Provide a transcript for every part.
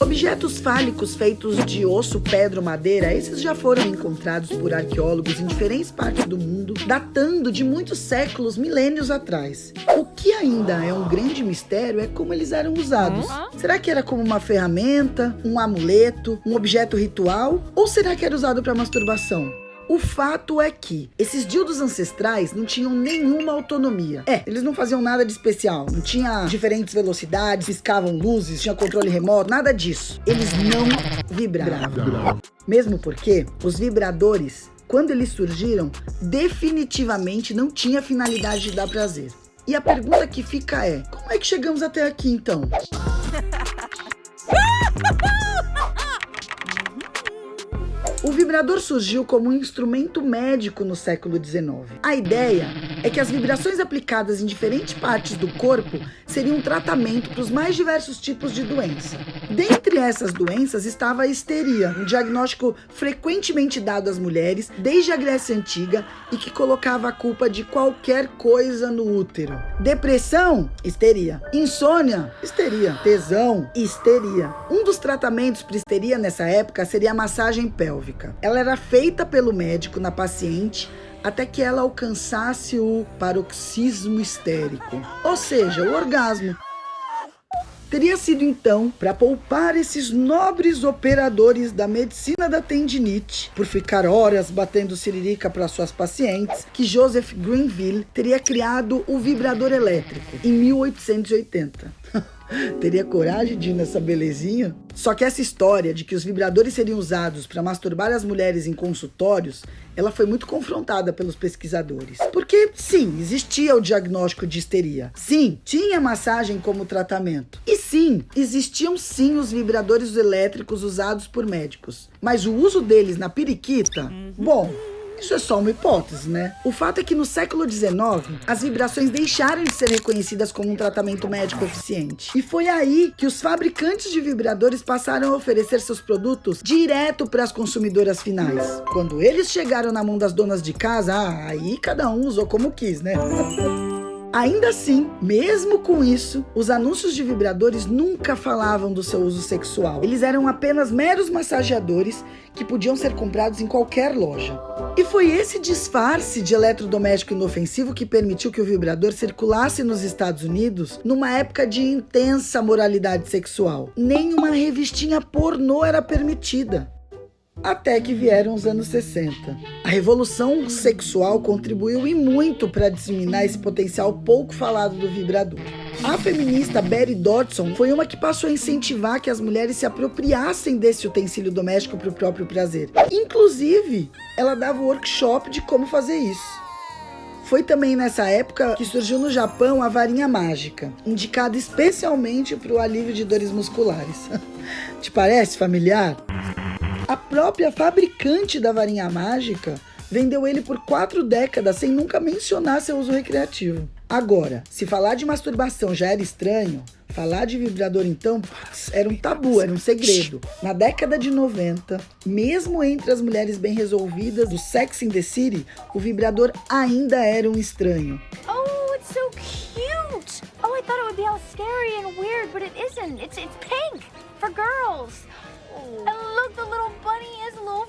Objetos fálicos feitos de osso, pedra ou madeira, esses já foram encontrados por arqueólogos em diferentes partes do mundo, datando de muitos séculos, milênios atrás. O que ainda é um grande mistério é como eles eram usados. Será que era como uma ferramenta, um amuleto, um objeto ritual? Ou será que era usado para masturbação? O fato é que esses dildos ancestrais não tinham nenhuma autonomia. É, eles não faziam nada de especial. Não tinha diferentes velocidades, piscavam luzes, tinha controle remoto, nada disso. Eles não vibravam. Mesmo porque os vibradores, quando eles surgiram, definitivamente não tinha finalidade de dar prazer. E a pergunta que fica é, como é que chegamos até aqui então? Vibrador surgiu como um instrumento médico no século XIX. A ideia é que as vibrações aplicadas em diferentes partes do corpo seriam um tratamento para os mais diversos tipos de doença. Dentre essas doenças estava a histeria, um diagnóstico frequentemente dado às mulheres desde a Grécia Antiga e que colocava a culpa de qualquer coisa no útero. Depressão? Histeria. Insônia? Histeria. Tesão? Histeria. Um dos tratamentos para histeria nessa época seria a massagem pélvica. Ela era feita pelo médico na paciente até que ela alcançasse o paroxismo histérico, ou seja, o orgasmo. Teria sido então para poupar esses nobres operadores da medicina da tendinite, por ficar horas batendo siririca para suas pacientes, que Joseph Greenville teria criado o vibrador elétrico em 1880. Teria coragem de ir nessa belezinha? Só que essa história de que os vibradores seriam usados para masturbar as mulheres em consultórios, ela foi muito confrontada pelos pesquisadores. Porque, sim, existia o diagnóstico de histeria. Sim, tinha massagem como tratamento. E sim, existiam sim os vibradores elétricos usados por médicos. Mas o uso deles na periquita, bom, isso é só uma hipótese, né? O fato é que no século XIX, as vibrações deixaram de ser reconhecidas como um tratamento médico eficiente. E foi aí que os fabricantes de vibradores passaram a oferecer seus produtos direto para as consumidoras finais. Quando eles chegaram na mão das donas de casa, ah, aí cada um usou como quis, né? Ainda assim, mesmo com isso, os anúncios de vibradores nunca falavam do seu uso sexual. Eles eram apenas meros massageadores que podiam ser comprados em qualquer loja. E foi esse disfarce de eletrodoméstico inofensivo que permitiu que o vibrador circulasse nos Estados Unidos numa época de intensa moralidade sexual. Nenhuma revistinha pornô era permitida. Até que vieram os anos 60. A revolução sexual contribuiu e muito para disseminar esse potencial pouco falado do vibrador. A feminista Betty Dodson foi uma que passou a incentivar que as mulheres se apropriassem desse utensílio doméstico para o próprio prazer. Inclusive, ela dava workshop de como fazer isso. Foi também nessa época que surgiu no Japão a varinha mágica, indicada especialmente para o alívio de dores musculares. Te parece familiar? A própria fabricante da varinha mágica vendeu ele por quatro décadas sem nunca mencionar seu uso recreativo. Agora, se falar de masturbação já era estranho, falar de vibrador então era um tabu, era um segredo. Na década de 90, mesmo entre as mulheres bem resolvidas do Sex in the City, o vibrador ainda era um estranho. Oh, it's so cute! Oh, I thought it would be all scary and weird, but it isn't. It's it's pink for girls.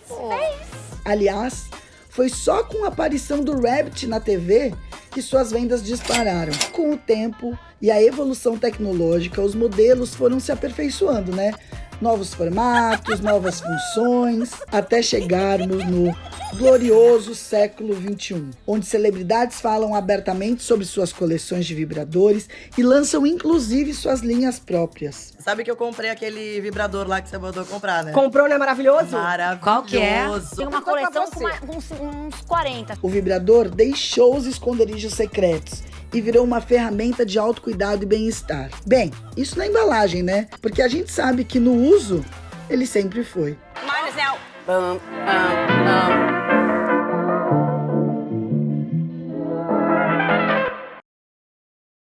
Face. Aliás, foi só com a aparição do Rabbit na TV que suas vendas dispararam. Com o tempo e a evolução tecnológica, os modelos foram se aperfeiçoando, né? Novos formatos, novas funções, até chegarmos no glorioso século 21, onde celebridades falam abertamente sobre suas coleções de vibradores e lançam inclusive suas linhas próprias. Sabe que eu comprei aquele vibrador lá que você mandou comprar, né? Comprou, não é maravilhoso? Maravilhoso. Qual que é? Tem uma coleção com uma- uns, uns 40. O vibrador deixou os esconderijos secretos e virou uma ferramenta de autocuidado e bem-estar. Bem, isso na embalagem, né? Porque a gente sabe que no uso ele sempre foi. Mine is now. Pam, pam, pam.